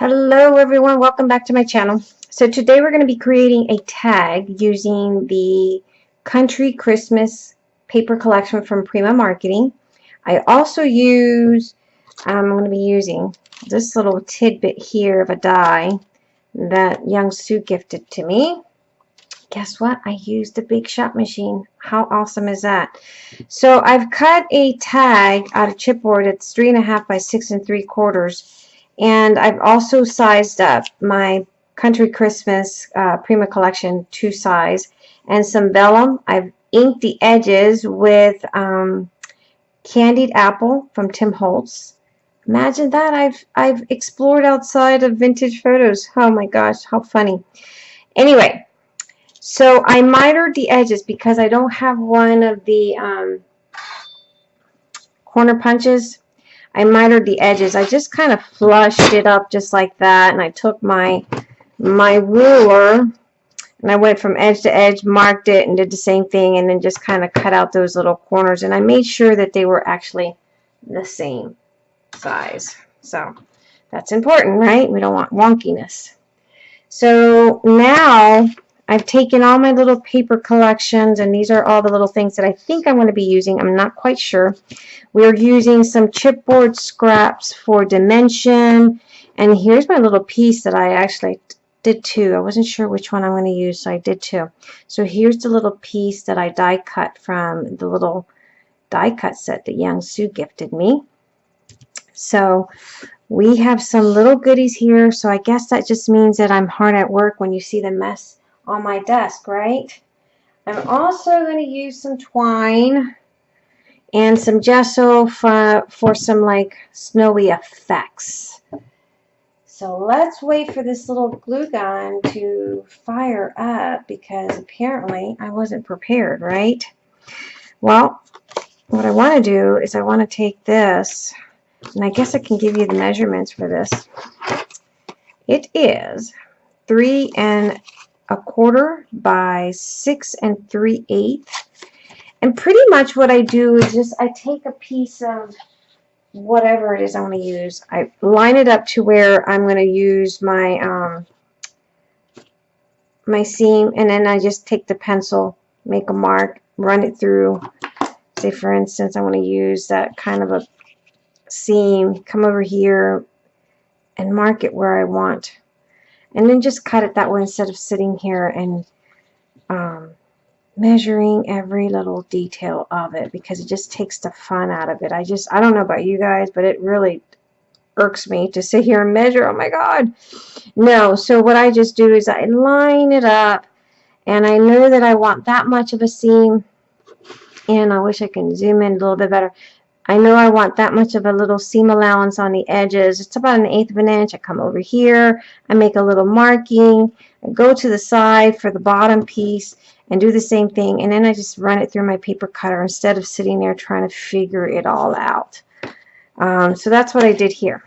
Hello everyone, welcome back to my channel. So today we're going to be creating a tag using the Country Christmas paper collection from Prima Marketing. I also use, um, I'm going to be using this little tidbit here of a die that Young Sue gifted to me. Guess what? I used the Big Shot machine. How awesome is that? So I've cut a tag out of chipboard. It's three and a half by six and three quarters and I've also sized up my Country Christmas uh, Prima Collection 2 size and some vellum. I've inked the edges with um, Candied Apple from Tim Holtz. Imagine that. I've, I've explored outside of vintage photos. Oh my gosh, how funny. Anyway, so I mitered the edges because I don't have one of the um, corner punches I mitered the edges. I just kind of flushed it up just like that. And I took my, my ruler and I went from edge to edge, marked it, and did the same thing. And then just kind of cut out those little corners. And I made sure that they were actually the same size. So that's important, right? We don't want wonkiness. So now I've taken all my little paper collections and these are all the little things that I think I'm going to be using. I'm not quite sure. We're using some chipboard scraps for dimension and here's my little piece that I actually did two. I wasn't sure which one I'm going to use so I did two. So here's the little piece that I die cut from the little die cut set that Young Sue gifted me. So we have some little goodies here so I guess that just means that I'm hard at work when you see the mess on my desk, right? I'm also going to use some twine and some gesso for, for some like snowy effects. So let's wait for this little glue gun to fire up because apparently I wasn't prepared, right? Well, what I want to do is I want to take this, and I guess I can give you the measurements for this. It is three and a quarter by six and three eighths. And pretty much what I do is just I take a piece of whatever it is I want to use. I line it up to where I'm going to use my um, my seam and then I just take the pencil, make a mark, run it through. Say for instance I want to use that kind of a seam, come over here and mark it where I want and then just cut it that way instead of sitting here and um, measuring every little detail of it because it just takes the fun out of it. I just, I don't know about you guys, but it really irks me to sit here and measure. Oh my God. No, so what I just do is I line it up and I know that I want that much of a seam and I wish I can zoom in a little bit better. I know I want that much of a little seam allowance on the edges. It's about an eighth of an inch. I come over here. I make a little marking. I go to the side for the bottom piece and do the same thing. And then I just run it through my paper cutter instead of sitting there trying to figure it all out. Um, so that's what I did here.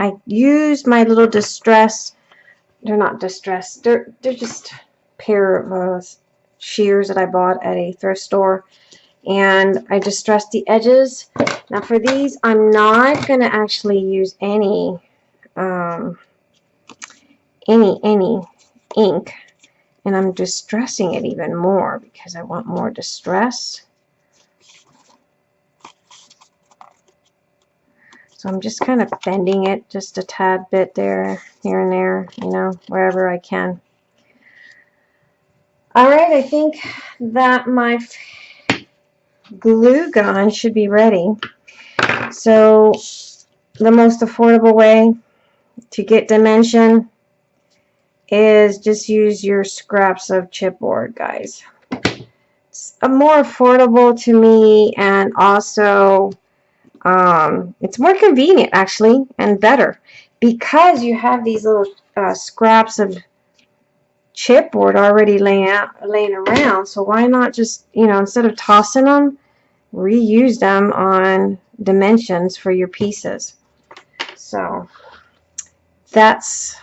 I used my little distress. They're not distress. They're, they're just pair of uh, shears that I bought at a thrift store and I distressed the edges. Now for these, I'm not going to actually use any, um, any, any ink. And I'm distressing it even more because I want more distress. So I'm just kind of bending it just a tad bit there, here and there, you know, wherever I can. All right, I think that my glue gun should be ready. So the most affordable way to get dimension is just use your scraps of chipboard, guys. It's more affordable to me and also um, it's more convenient actually and better because you have these little uh, scraps of chipboard already laying out laying around so why not just you know instead of tossing them reuse them on dimensions for your pieces. So that's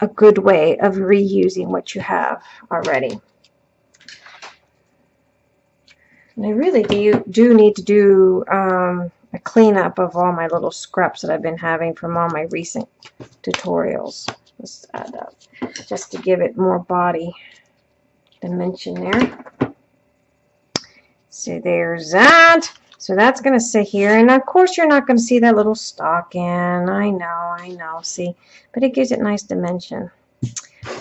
a good way of reusing what you have already. And I really do, do need to do um, a cleanup of all my little scraps that I've been having from all my recent tutorials. Let's add up just to give it more body dimension there. So there's that. So that's going to sit here. And of course, you're not going to see that little stocking. I know, I know. See, but it gives it nice dimension.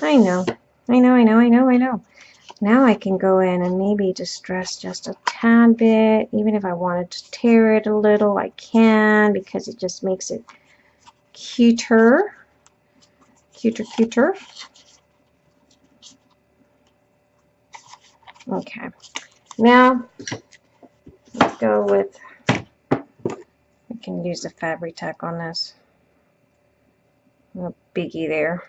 I know, I know, I know, I know, I know. Now I can go in and maybe distress just a tad bit. Even if I wanted to tear it a little, I can because it just makes it cuter. Cuter, cuter. Okay. Now, let's go with, we can use the Fabri-Tac on this. A biggie there.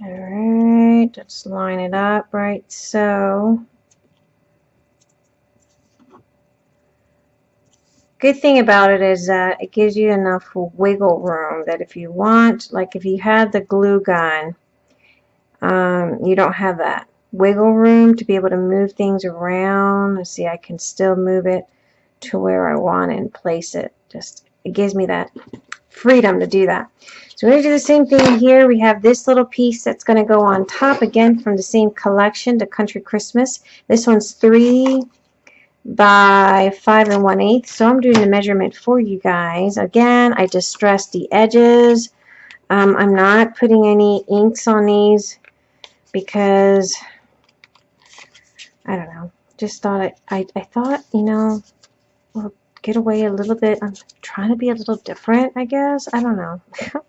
All let's line it up right so. Good thing about it is that it gives you enough wiggle room that if you want, like if you had the glue gun, um, you don't have that wiggle room to be able to move things around. Let's see, I can still move it to where I want and place it. Just, it gives me that freedom to do that. So we're going to do the same thing here. We have this little piece that's going to go on top again from the same collection, the Country Christmas. This one's 3 by 5 and 1 8 So I'm doing the measurement for you guys. Again, I distressed the edges. Um, I'm not putting any inks on these because, I don't know, just thought I, I, I thought, you know, well, get away a little bit. I'm trying to be a little different, I guess. I don't know.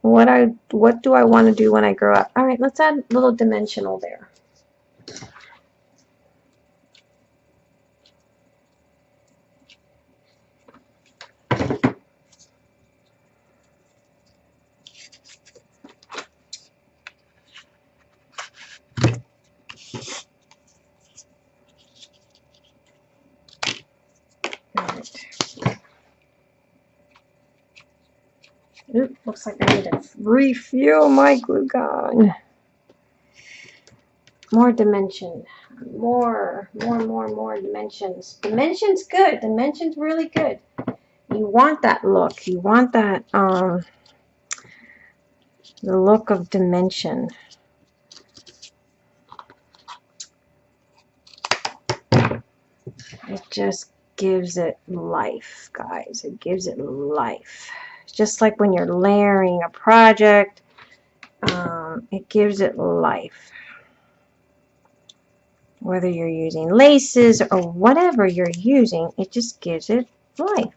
what I what do I want to do when I grow up? All right, let's add a little dimensional there. Oop, looks like I need to refuel my glue gun. More dimension. More, more, more, more dimensions. Dimension's good. Dimension's really good. You want that look. You want that, um, the look of dimension. It just gives it life, guys. It gives it life just like when you're layering a project, um, it gives it life. Whether you're using laces or whatever you're using, it just gives it life.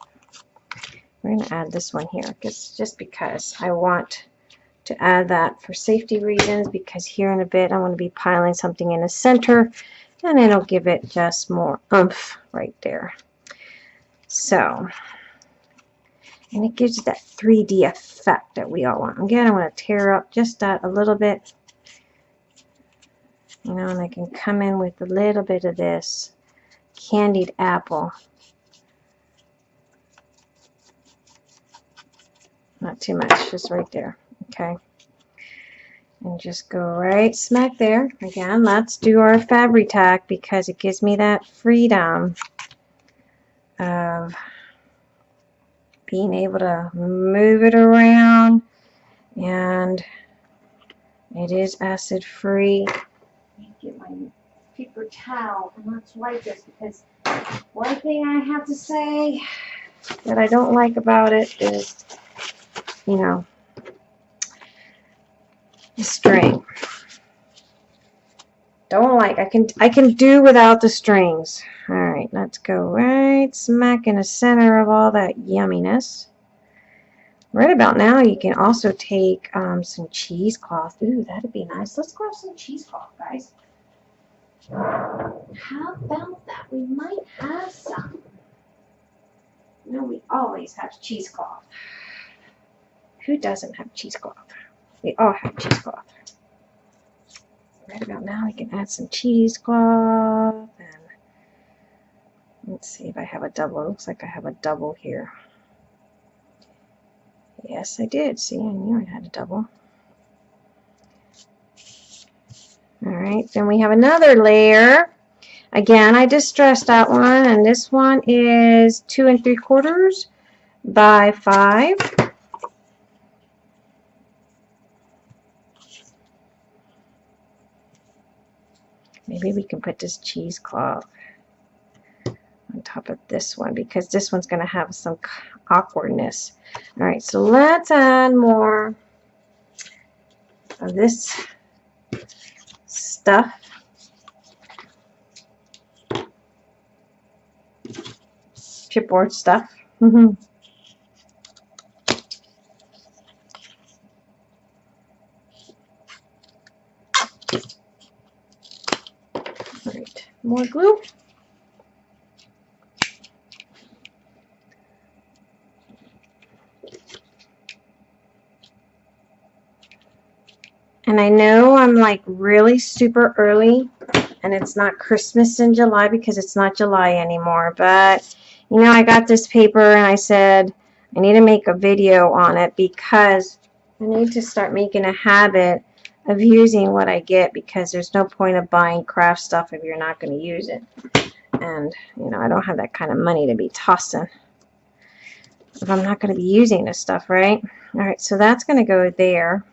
We're going to add this one here because just because I want to add that for safety reasons because here in a bit I want to be piling something in the center and it'll give it just more oomph right there. So and it gives you that 3D effect that we all want. Again, I want to tear up just that a little bit. You know, and I can come in with a little bit of this candied apple. Not too much, just right there. Okay. And just go right smack there. Again, let's do our Fabri-Tac because it gives me that freedom of being able to move it around and it is acid free. Get my paper towel and let's wipe this because one thing I have to say that I don't like about it is, you know, the string. Don't like. I can I can do without the strings. All right, let's go right smack in the center of all that yumminess. Right about now, you can also take um, some cheesecloth. Ooh, that'd be nice. Let's grab some cheesecloth, guys. How about that? We might have some. No, we always have cheesecloth. Who doesn't have cheesecloth? We all have cheesecloth right about now we can add some cheesecloth and Let's see if I have a double. It looks like I have a double here. Yes, I did. See, I knew I had a double. All right, then we have another layer. Again, I distressed that one, and this one is two and three quarters by five. Maybe we can put this cheesecloth on top of this one because this one's going to have some awkwardness. All right, so let's add more of this stuff. Chipboard stuff. Mm-hmm. All right, more glue. And I know I'm like really super early and it's not Christmas in July because it's not July anymore. But, you know, I got this paper and I said I need to make a video on it because I need to start making a habit of using what I get because there's no point of buying craft stuff if you're not going to use it. And, you know, I don't have that kind of money to be tossing if I'm not going to be using this stuff, right? All right, so that's going to go there.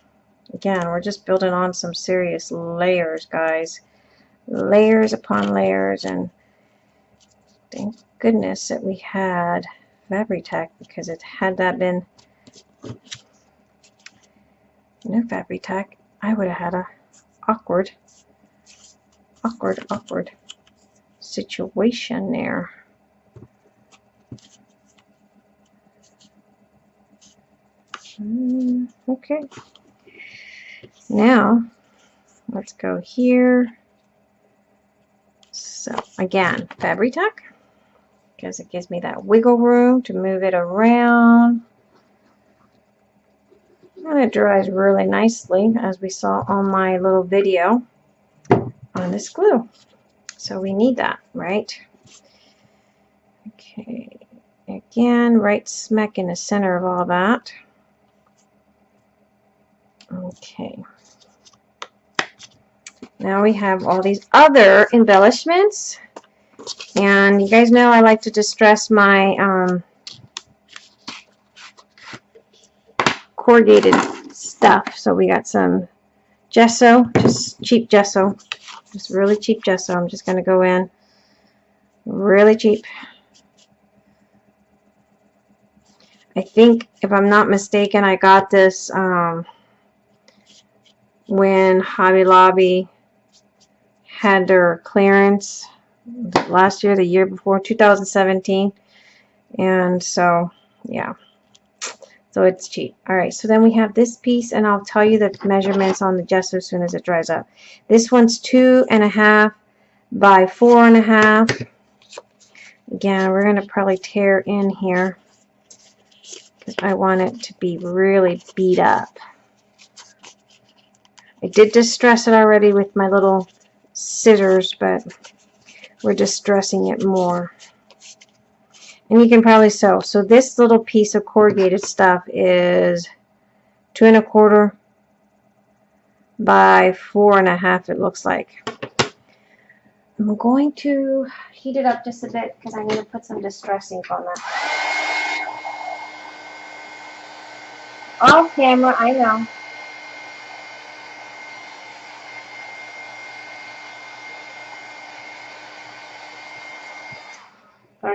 Again, we're just building on some serious layers, guys. Layers upon layers, and thank goodness that we had Fabri-Tac, because it had that been no Fabri-Tac, I would have had a awkward, awkward, awkward situation there. Mm, okay. Now, let's go here. So, again, Fabri-Tac, because it gives me that wiggle room to move it around. And it dries really nicely, as we saw on my little video on this glue. So we need that, right? Okay, again, right smack in the center of all that. Okay. Now we have all these other embellishments. And you guys know I like to distress my um, corrugated stuff. So we got some gesso, just cheap gesso. Just really cheap gesso. I'm just going to go in really cheap. I think, if I'm not mistaken, I got this um, when Hobby Lobby had their clearance last year, the year before, 2017. And so, yeah. So it's cheap. All right, so then we have this piece, and I'll tell you the measurements on the gesso as soon as it dries up. This one's two and a half by four and a half. Again, we're going to probably tear in here because I want it to be really beat up. I did distress it already with my little scissors, but we're distressing it more. And you can probably sew. So this little piece of corrugated stuff is two and a quarter by four and a half, it looks like. I'm going to heat it up just a bit because I need to put some distress ink on that. Off camera, I know.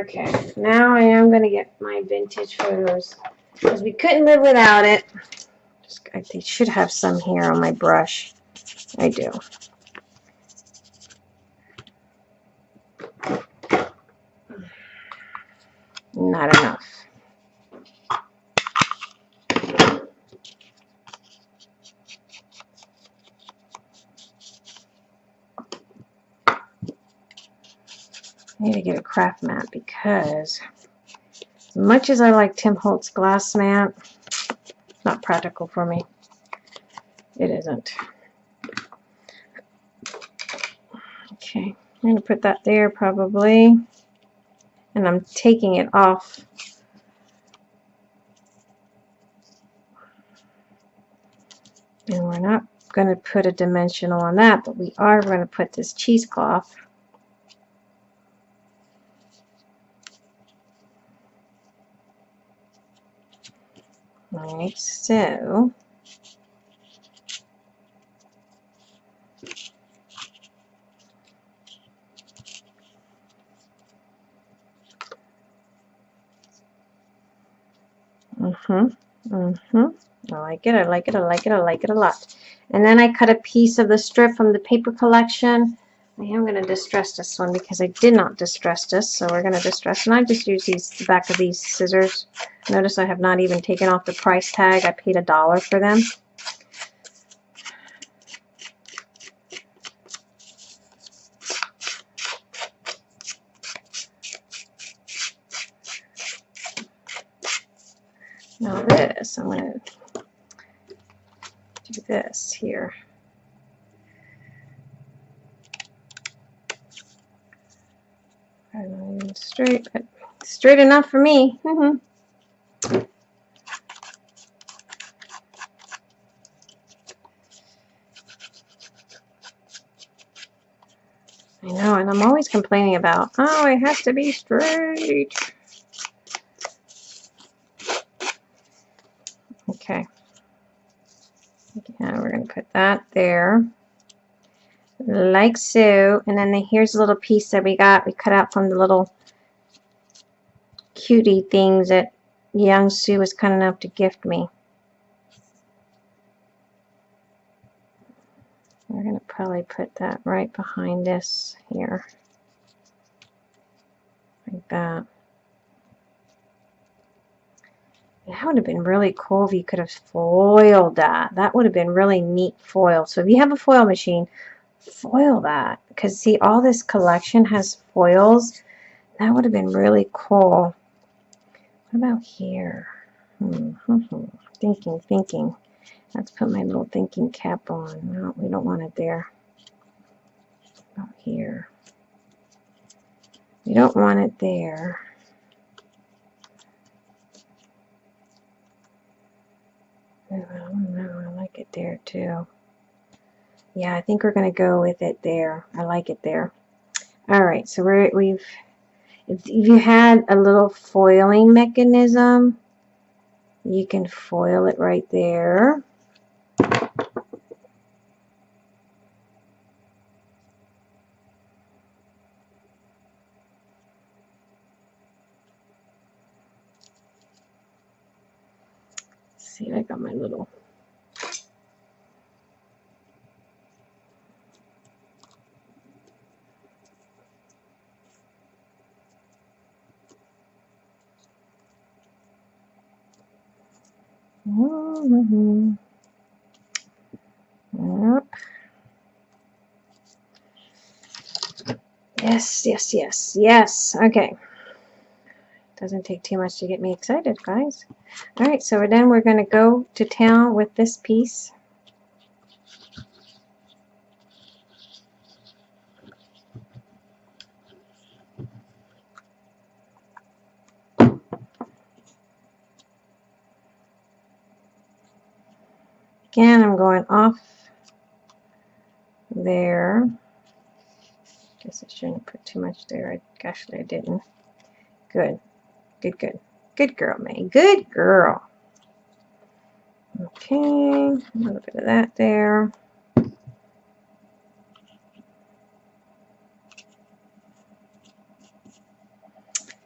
Okay, now I am going to get my vintage photos because we couldn't live without it. I should have some here on my brush. I do. Not enough. I need to get a craft mat because much as I like Tim Holtz glass mat, it's not practical for me. It isn't. Okay, I'm going to put that there probably. and I'm taking it off and we're not going to put a dimensional on that but we are going to put this cheesecloth Alright, so Mm-hmm. Mm-hmm. I like it. I like it. I like it. I like it a lot. And then I cut a piece of the strip from the paper collection. I am going to distress this one because I did not distress this. So we're going to distress. And I just use these the back of these scissors. Notice I have not even taken off the price tag. I paid a dollar for them. Now this, I'm going to do this here. Not even straight, but straight enough for me. Mm -hmm. I know, and I'm always complaining about, oh, it has to be straight. Okay. Yeah, we're going to put that there. Like so. And then the, here's a little piece that we got. We cut out from the little cutie things that young Sue was kind enough to gift me. We're going to probably put that right behind this here. Like that. That would have been really cool if you could have foiled that. That would have been really neat foil. So if you have a foil machine, foil that. Because see, all this collection has foils. That would have been really cool. What about here? Hmm, hmm, hmm. Thinking, thinking. Let's put my little thinking cap on. No, we don't want it there. About here. We don't want it there. I don't know. I like it there too. Yeah, I think we're going to go with it there. I like it there. All right, so we're, we've, if you had a little foiling mechanism, you can foil it right there. see, I got my little Mm-hmm. Yep. Yes, yes, yes, yes. Okay. Doesn't take too much to get me excited, guys. All right, so then we're going to go to town with this piece. Again, I'm going off there. Guess I shouldn't put too much there. I, actually, I didn't. Good. Good, good. Good girl, May. Good girl. Okay, a little bit of that there.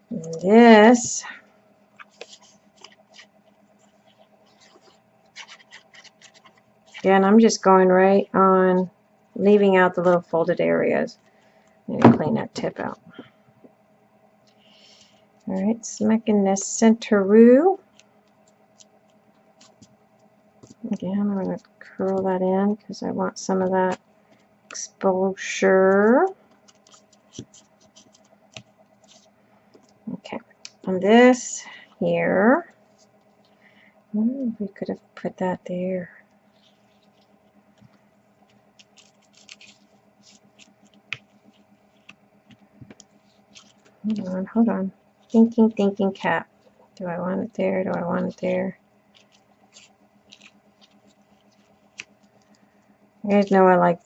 And this. Again, I'm just going right on, leaving out the little folded areas. I'm going to clean that tip out. Alright, smacking this centeroo. Again, I'm going to curl that in because I want some of that exposure. Okay, on this here, Ooh, we could have put that there. Hold on, hold on. Thinking, thinking cap. Do I want it there? Do I want it there? Know I like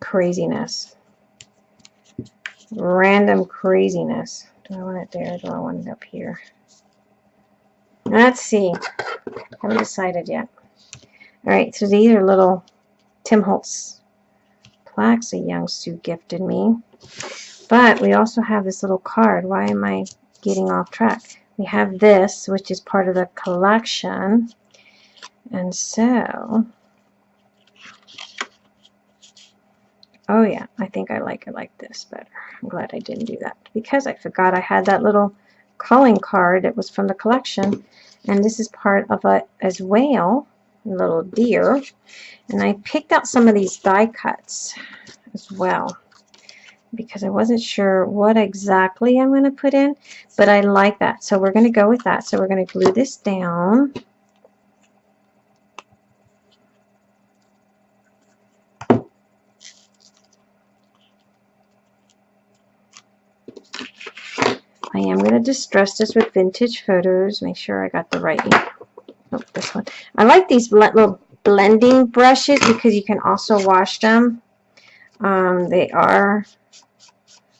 craziness. Random craziness. Do I want it there? Do I want it up here? Let's see. Haven't decided yet. All right, so these are little Tim Holtz plaques a young Sue gifted me. But we also have this little card. Why am I getting off track? We have this, which is part of the collection. And so, oh yeah, I think I like it like this better. I'm glad I didn't do that because I forgot I had that little calling card that was from the collection. And this is part of it as well, little deer. And I picked out some of these die cuts as well because I wasn't sure what exactly I'm going to put in, but I like that. So we're going to go with that. So we're going to glue this down. I am going to distress this with vintage photos. Make sure I got the right, oh, this one. I like these little blending brushes because you can also wash them. Um, they are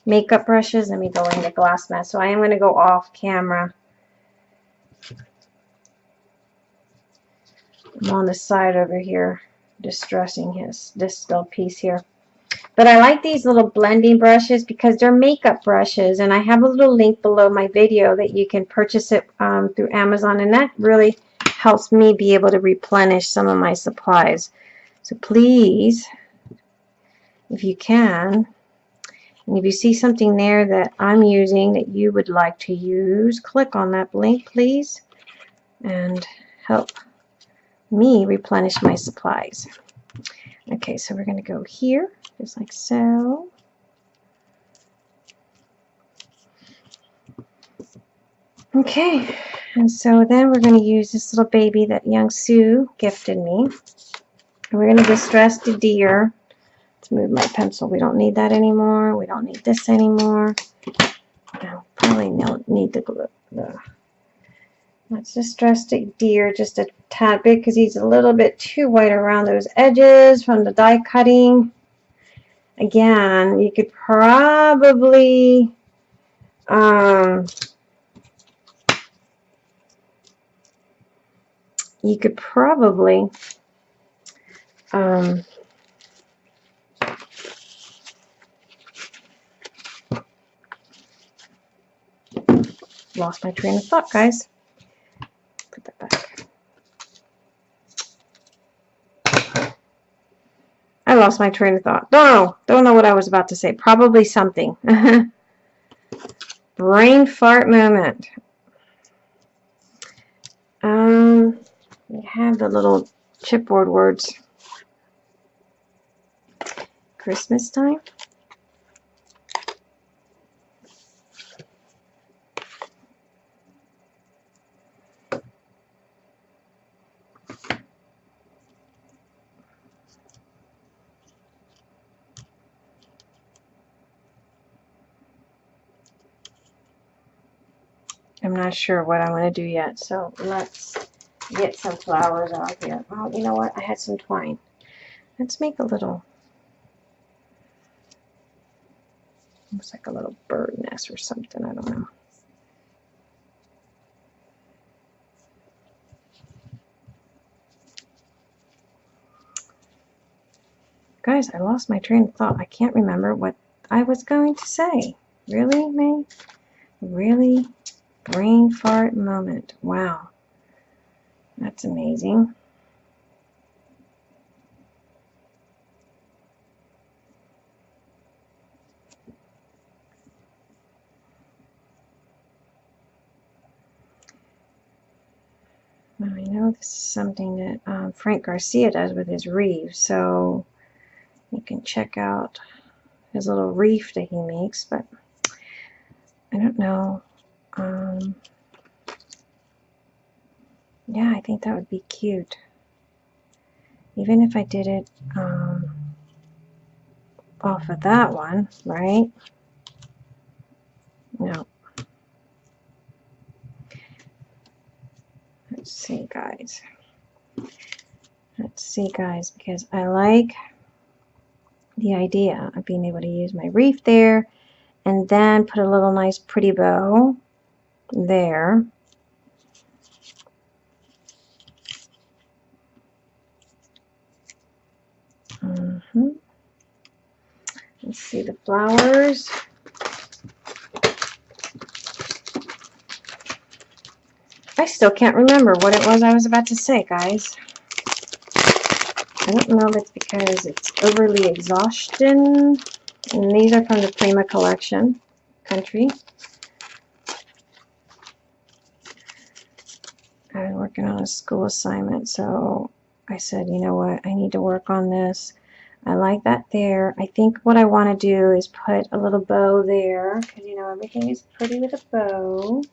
makeup brushes. Let me go in the glass mess. So I am going to go off camera. I'm on the side over here distressing his this little piece here. But I like these little blending brushes because they're makeup brushes and I have a little link below my video that you can purchase it um, through Amazon and that really helps me be able to replenish some of my supplies. So please, if you can, and if you see something there that I'm using that you would like to use, click on that link, please, and help me replenish my supplies. Okay, so we're going to go here, just like so. Okay, and so then we're going to use this little baby that Young Sue gifted me. And we're going to distress the deer move my pencil. We don't need that anymore. We don't need this anymore. I probably don't need the glue. The, let's distress the deer just a tad bit because he's a little bit too white around those edges from the die cutting. Again, you could probably um, you could probably um, lost my train of thought, guys. Put that back. I lost my train of thought. Don't know. Don't know what I was about to say. Probably something. Brain fart moment. Um, we have the little chipboard words. Christmas time. I'm not sure what I want to do yet, so let's get some flowers out here. Oh, you know what? I had some twine. Let's make a little, looks like a little bird nest or something. I don't know. Guys, I lost my train of thought. I can't remember what I was going to say. Really, May? Really? Brain fart moment. Wow. That's amazing. Now I know this is something that um, Frank Garcia does with his reef, so you can check out his little reef that he makes, but I don't know um, yeah, I think that would be cute. Even if I did it um, off of that one, right? No. Let's see, guys. Let's see, guys, because I like the idea of being able to use my reef there and then put a little nice pretty bow there. Mm -hmm. Let's see the flowers. I still can't remember what it was I was about to say, guys. I don't know if it's because it's overly exhaustion. And these are from the Prima collection, country. I've been working on a school assignment, so I said, you know what, I need to work on this. I like that there. I think what I want to do is put a little bow there, because you know everything is pretty with a bow.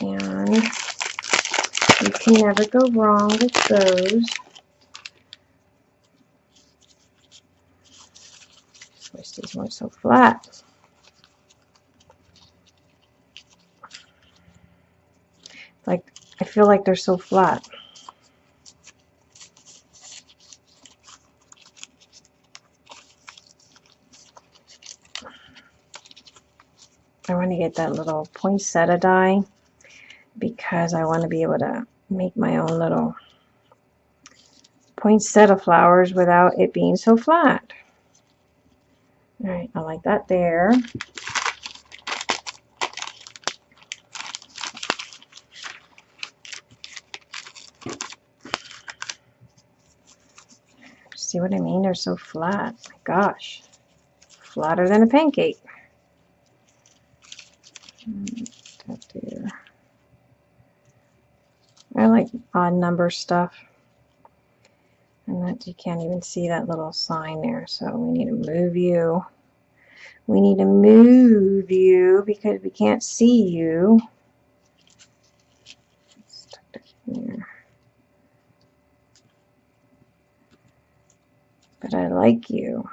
And you can never go wrong with those. Wish these weren't so flat. Like, I feel like they're so flat. I want to get that little poinsettia die because I want to be able to make my own little poinsettia flowers without it being so flat. Alright, I like that there. See what I mean? They're so flat. My gosh. Flatter than a pancake. There. I like odd number stuff. And that you can't even see that little sign there. So we need to move you. We need to move you because we can't see you. But I like you.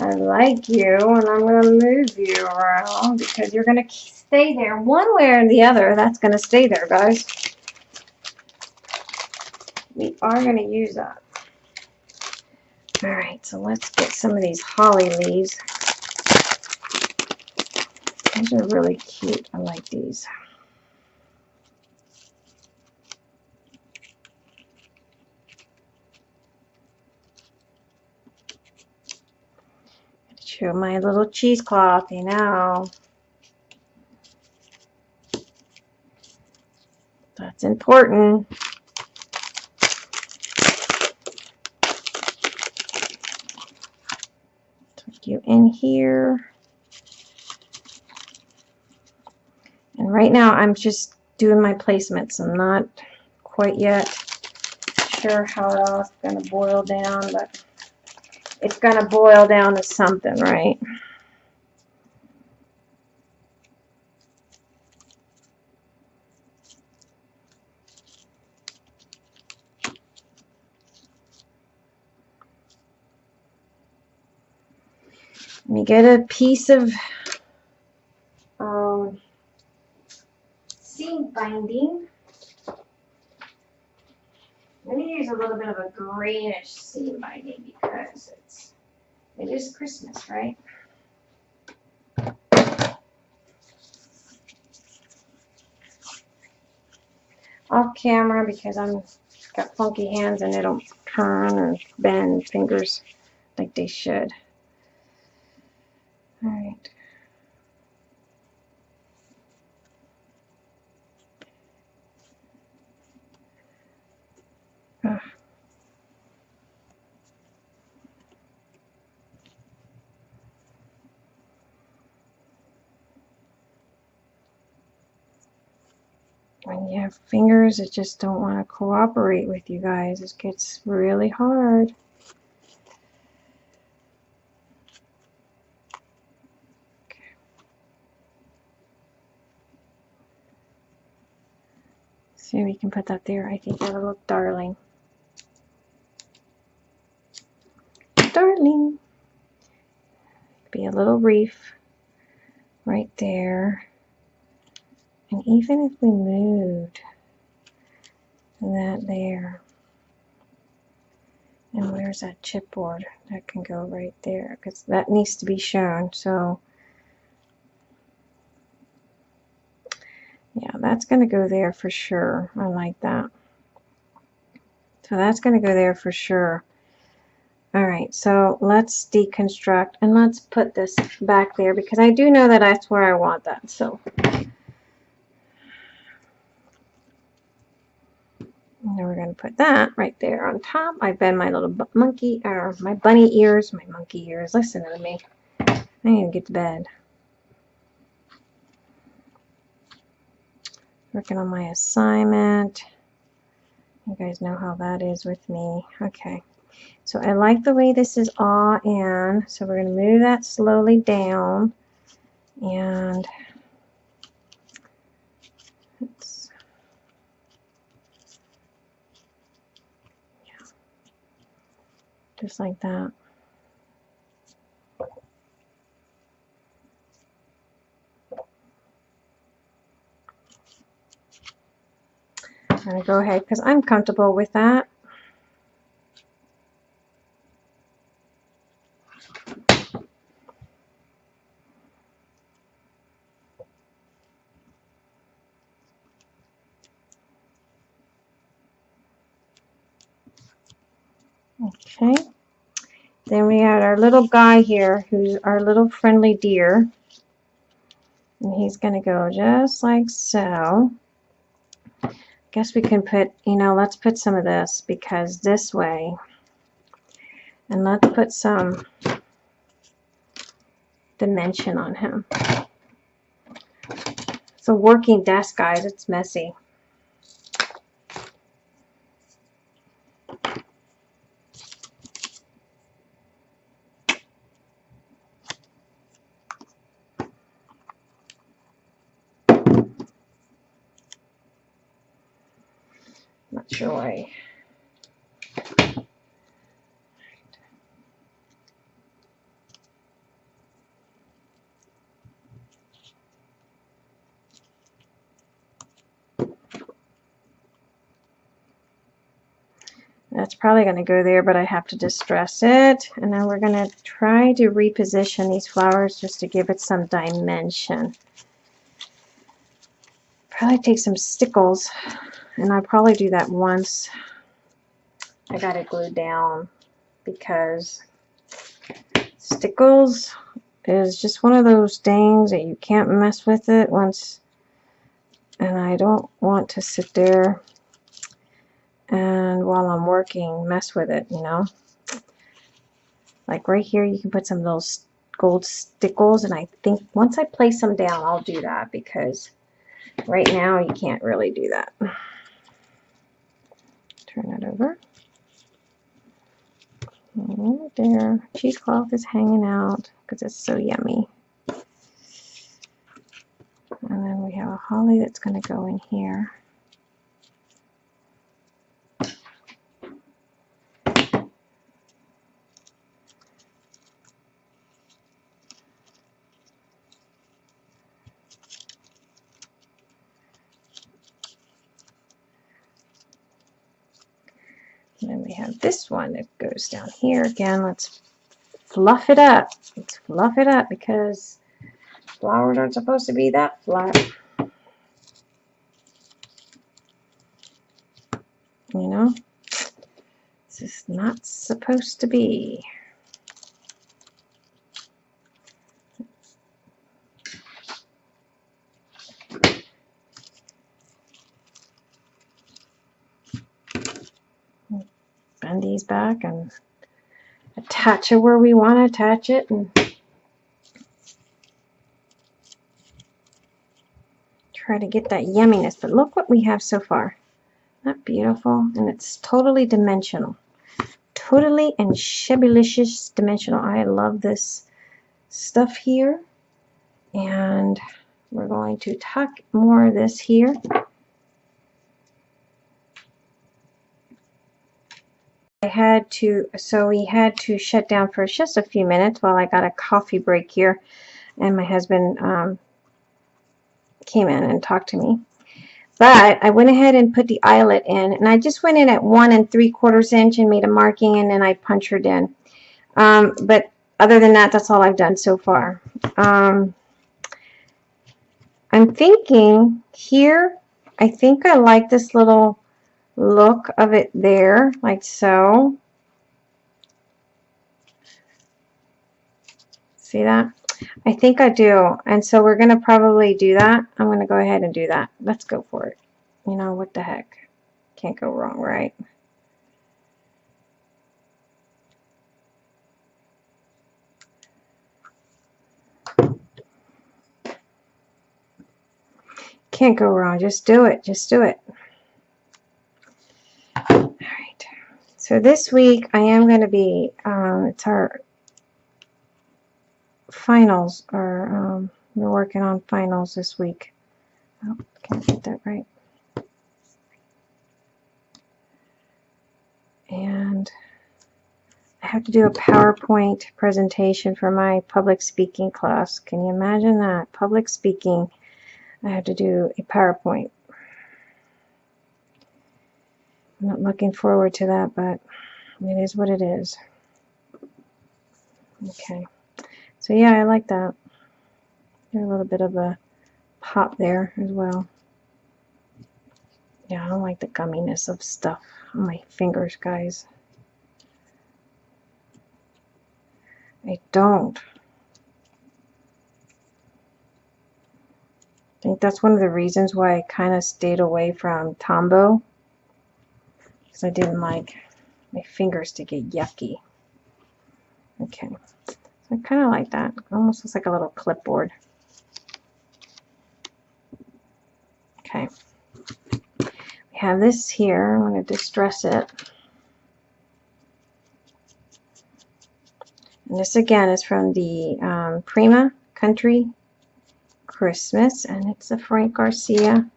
I like you and I'm going to move you around because you're going to stay there one way or the other. That's going to stay there, guys. We are going to use that. Alright, so let's get some of these holly leaves. These are really cute. I like these. Show my little cheesecloth, you know. That's important. You in here. And right now I'm just doing my placements. I'm not quite yet sure how it all is going to boil down, but it's going to boil down to something, right? Get a piece of um, seam binding. I'm going to use a little bit of a greenish seam binding because it's, it is Christmas, right? Off camera because I'm got funky hands and they don't turn or bend fingers like they should. All right. when you have fingers that just don't want to cooperate with you guys, it gets really hard. See, we can put that there. I think that'll look darling. Darling. Be a little reef right there. And even if we moved that there, and where's that chipboard? That can go right there because that needs to be shown. So yeah, that's going to go there for sure. I like that. So that's going to go there for sure. All right, so let's deconstruct and let's put this back there because I do know that that's where I want that. So And we're going to put that right there on top. I bend my little monkey, or my bunny ears, my monkey ears. Listen to me. I need to get to bed. Working on my assignment. You guys know how that is with me. Okay. So I like the way this is all in. So we're going to move that slowly down. And Yeah. just like that. I'm going to go ahead because I'm comfortable with that. Okay. Then we had our little guy here, who's our little friendly deer. And he's going to go just like so. Guess we can put, you know, let's put some of this because this way. And let's put some dimension on him. It's a working desk, guys. It's messy. joy. That's probably going to go there, but I have to distress it. And then we're going to try to reposition these flowers just to give it some dimension. Probably take some stickles and I'll probably do that once I got it glued down because stickles is just one of those things that you can't mess with it once and I don't want to sit there and while I'm working mess with it you know like right here you can put some little gold stickles and I think once I place them down I'll do that because right now you can't really do that turn it over. Oh, there, cheesecloth is hanging out because it's so yummy. And then we have a holly that's going to go in here. This one that goes down here again. Let's fluff it up. Let's fluff it up because flowers aren't supposed to be that flat. You know, this is not supposed to be. bend these back and attach it where we want to attach it and try to get that yumminess. But look what we have so far. Not beautiful? And it's totally dimensional. Totally and shebulicious dimensional. I love this stuff here. And we're going to tuck more of this here. Had to, so we had to shut down for just a few minutes while I got a coffee break here. And my husband um, came in and talked to me. But I went ahead and put the eyelet in. And I just went in at one and three quarters inch and made a marking and then I punctured in. Um, but other than that, that's all I've done so far. Um, I'm thinking here, I think I like this little look of it there, like so. See that? I think I do. And so we're going to probably do that. I'm going to go ahead and do that. Let's go for it. You know, what the heck? Can't go wrong, right? Can't go wrong. Just do it. Just do it. All right. So this week I am going to be, um, it's our finals, or um, we're working on finals this week. Oh, can't get that right. And I have to do a PowerPoint presentation for my public speaking class. Can you imagine that? Public speaking. I have to do a PowerPoint. I'm not looking forward to that, but it is what it is. Okay. So yeah, I like that. There's a little bit of a pop there as well. Yeah, I don't like the gumminess of stuff on my fingers, guys. I don't. I think that's one of the reasons why I kind of stayed away from Tombow. Because I didn't like my fingers to get yucky. Okay. So I kind of like that. It almost looks like a little clipboard. Okay. We have this here. I'm going to distress it. And this again is from the um, Prima Country Christmas, and it's a Frank Garcia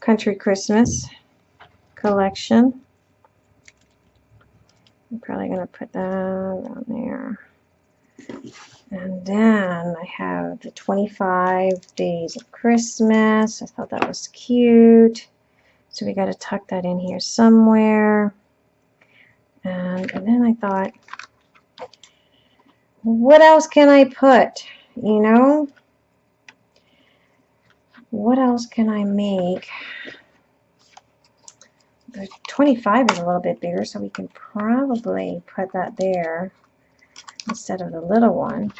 Country Christmas collection. I'm probably going to put that on there. And then I have the 25 Days of Christmas. I thought that was cute. So we got to tuck that in here somewhere. And, and then I thought, what else can I put? You know, what else can I make? The 25 is a little bit bigger, so we can probably put that there instead of the little one.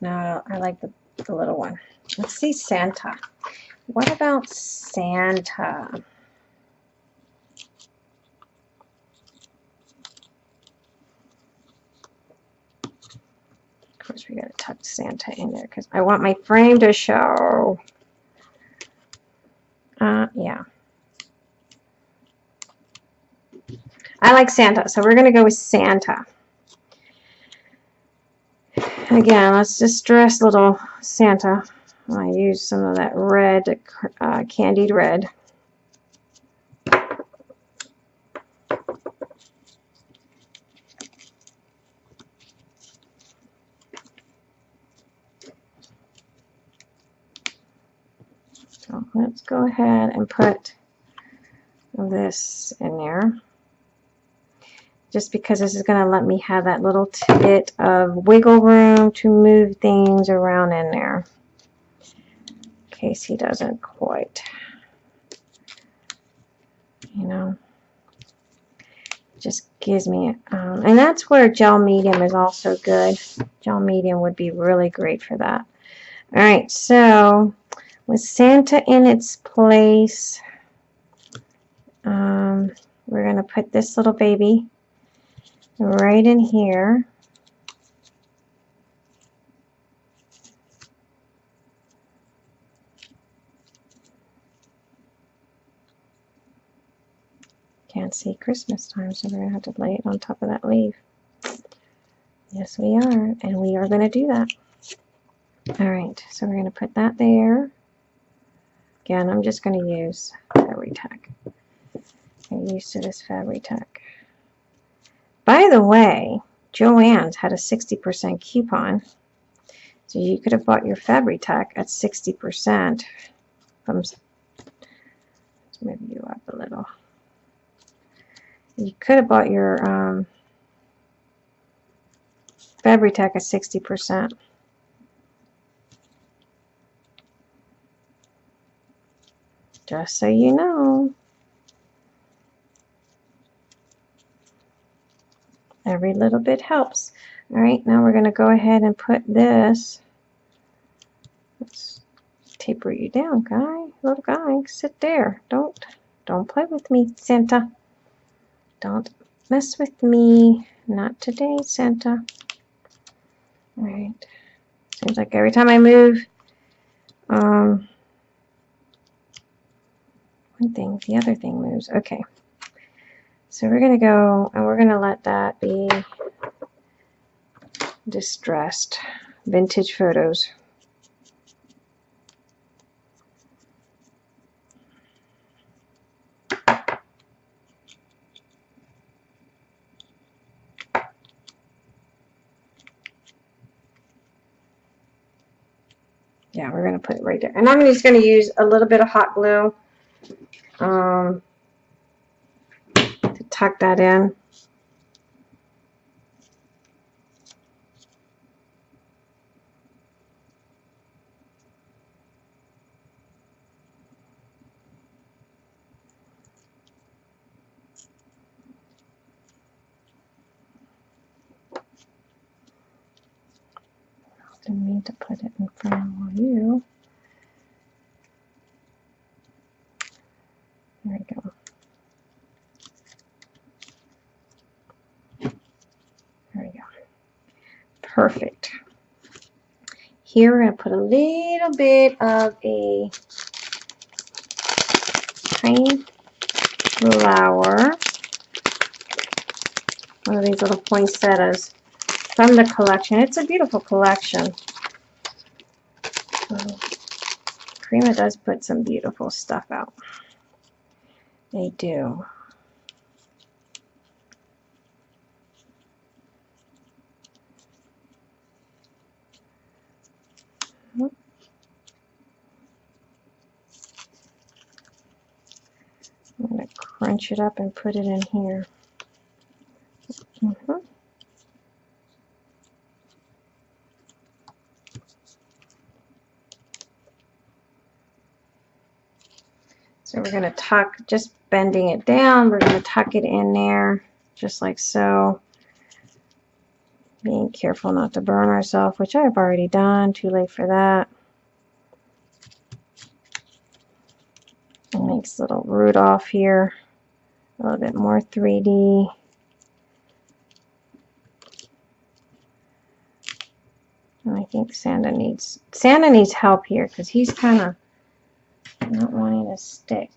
No, I like the, the little one. Let's see Santa. What about Santa? Of course, we got to tuck Santa in there because I want my frame to show. Uh, yeah. I like Santa, so we're to go with Santa. Again, let's just dress little Santa. I use some of that red, uh, candied red. let's go and put this in there. Just because this is going to let me have that little bit of wiggle room to move things around in there. In case he doesn't quite you know. Just gives me um, and that's where gel medium is also good. Gel medium would be really great for that. All right so with Santa in its place, um, we're going to put this little baby right in here. Can't see Christmas time, so we're to have to lay it on top of that leaf. Yes, we are. And we are going to do that. All right. So we're going to put that there. Again, I'm just going to use Fabri-Tac. Get used to this Fabri-Tac. By the way, Joann's had a 60% coupon. So you could have bought your Fabri-Tac at 60% from, let's move you up a little. You could have bought your um, Fabri-Tac at 60%. Just so you know. Every little bit helps. All right, now we're going to go ahead and put this. Let's taper you down, guy. Little guy, sit there. Don't, don't play with me, Santa. Don't mess with me. Not today, Santa. All right. Seems like every time I move, um, one thing, the other thing moves. Okay. So we're going to go and we're going to let that be distressed vintage photos. Yeah, we're going to put it right there. And I'm just going to use a little bit of hot glue um, to tuck that in. Didn't mean to put it in front of you. There we go. There we go. Perfect. Here we're going to put a little bit of a tiny flower. One of these little poinsettias from the collection. It's a beautiful collection. So, does put some beautiful stuff out. They do. I'm going to crunch it up and put it in here. Mm -hmm. We're going to tuck, just bending it down, we're going to tuck it in there, just like so. Being careful not to burn ourselves, which I've already done, too late for that. It makes little Rudolph here, a little bit more 3D. And I think Santa needs Santa needs help here because he's kind of not wanting to stick.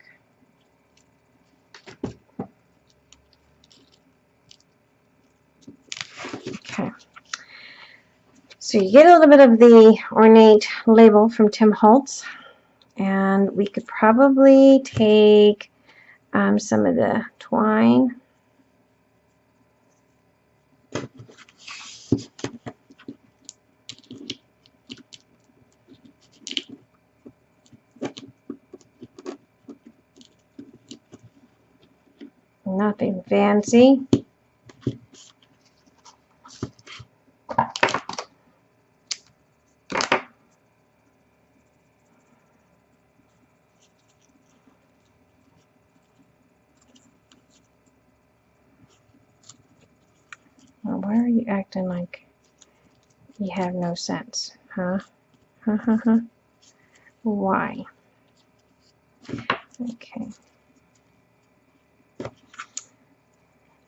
Okay. So you get a little bit of the ornate label from Tim Holtz. And we could probably take um, some of the twine Nothing fancy. Well, why are you acting like you have no sense, huh? Huh, huh, huh. Why? Okay.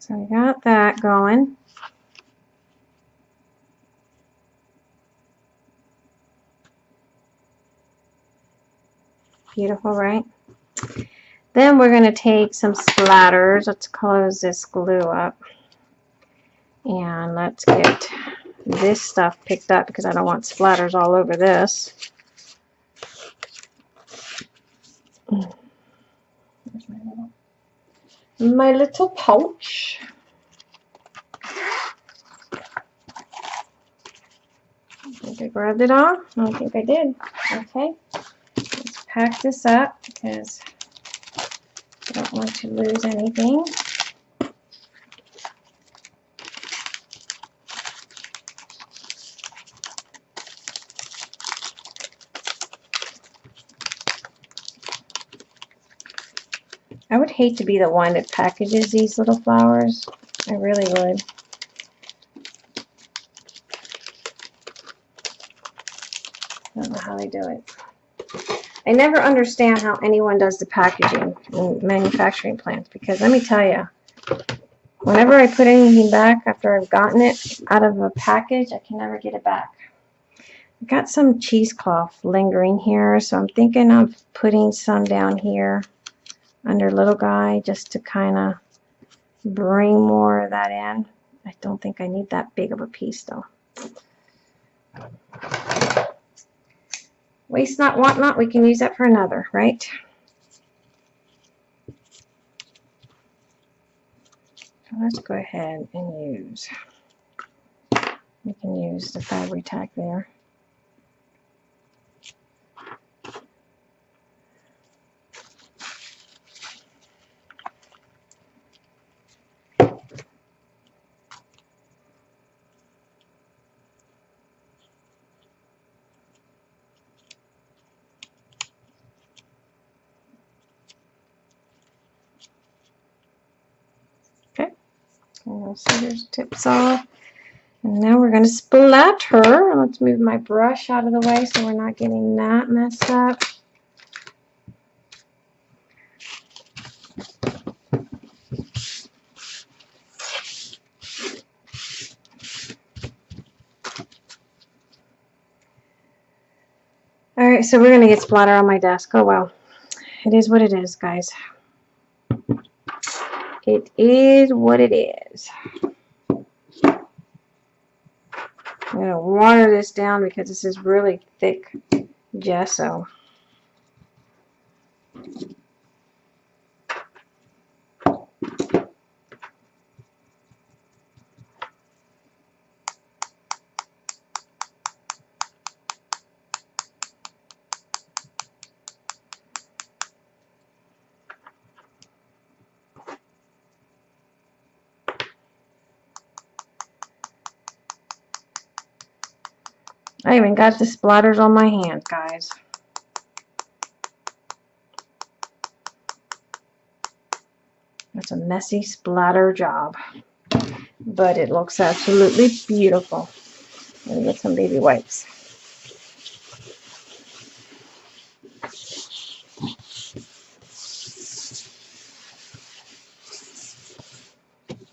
So I got that going. Beautiful, right? Then we're going to take some splatters. Let's close this glue up. And let's get this stuff picked up because I don't want splatters all over this. My little pouch. I think I grabbed it all. I don't think I did. Okay. Let's pack this up because I don't want to lose anything. Hate to be the one that packages these little flowers. I really would. I don't know how they do it. I never understand how anyone does the packaging in manufacturing plants because let me tell you, whenever I put anything back after I've gotten it out of a package, I can never get it back. I've got some cheesecloth lingering here, so I'm thinking of putting some down here under little guy just to kind of bring more of that in. I don't think I need that big of a piece though. Waste not, want not, we can use that for another, right? So let's go ahead and use, we can use the Fabri-Tac there. Scissors tips off. And now we're going to splatter. Let's move my brush out of the way so we're not getting that messed up. Alright, so we're going to get splatter on my desk. Oh well. It is what it is, guys. It is what it is. I'm going to water this down because this is really thick gesso. I even got the splatters on my hands, guys. That's a messy splatter job. But it looks absolutely beautiful. Let me get some baby wipes.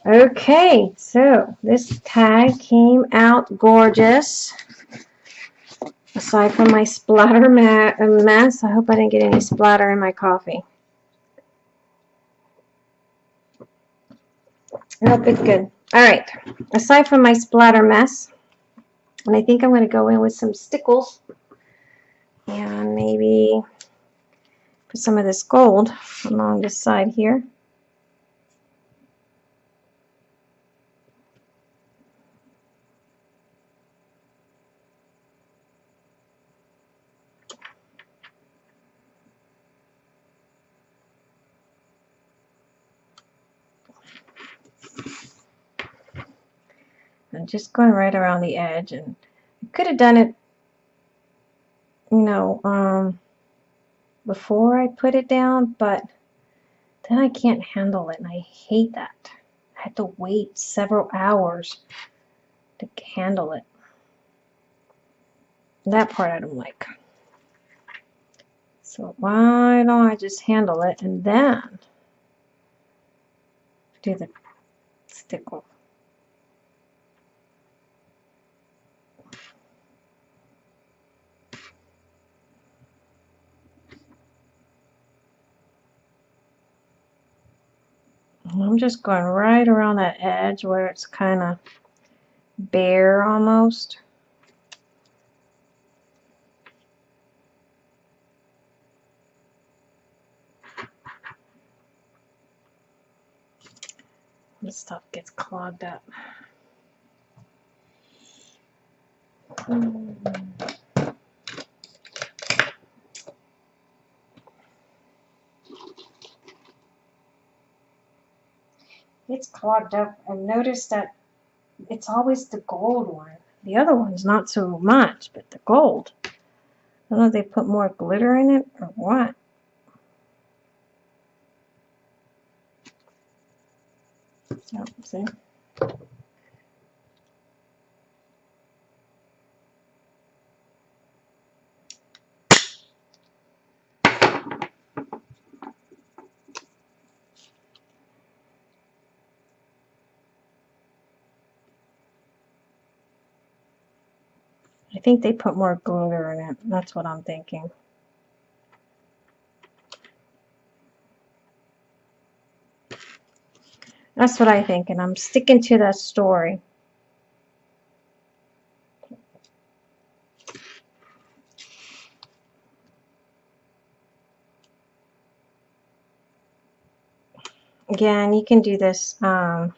Okay, so this tag came out gorgeous aside from my splatter mess, I hope I didn't get any splatter in my coffee. Nope, it's good. All right, aside from my splatter mess, and I think I'm going to go in with some stickles and maybe put some of this gold along this side here. and just going right around the edge and I could have done it you know um, before I put it down but then I can't handle it and I hate that. I had to wait several hours to handle it. That part I don't like. So why don't I just handle it and then do the stickle I'm just going right around that edge where it's kind of bare almost. This stuff gets clogged up. Hmm. It's clogged up. I've noticed that it's always the gold one. The other one's not so much, but the gold. I don't know if they put more glitter in it or what. Oh, see? Think they put more glitter in it. That's what I'm thinking. That's what I think, and I'm sticking to that story. Again, you can do this um,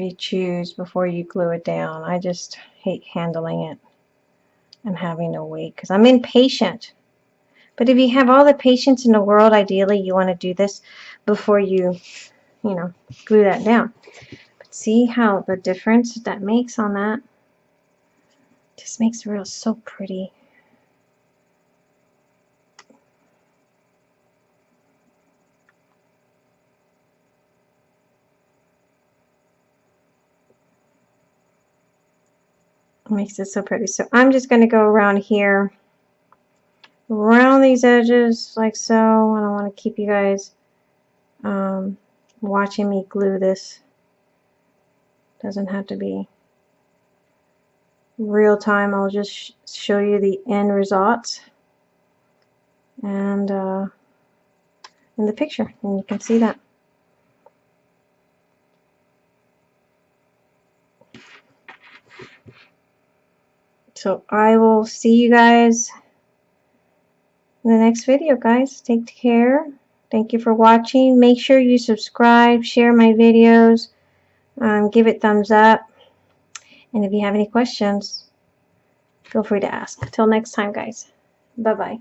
you choose before you glue it down. I just hate handling it and having to wait because I'm impatient. But if you have all the patience in the world, ideally you want to do this before you you know, glue that down. But see how the difference that makes on that? Just makes the real so pretty. Makes it so pretty. So I'm just going to go around here, around these edges like so. And I don't want to keep you guys um, watching me glue this. Doesn't have to be real time. I'll just sh show you the end results and uh, in the picture and you can see that. So I will see you guys in the next video guys. Take care. Thank you for watching. Make sure you subscribe, share my videos, um, give it thumbs up. And if you have any questions, feel free to ask. Till next time, guys. Bye-bye.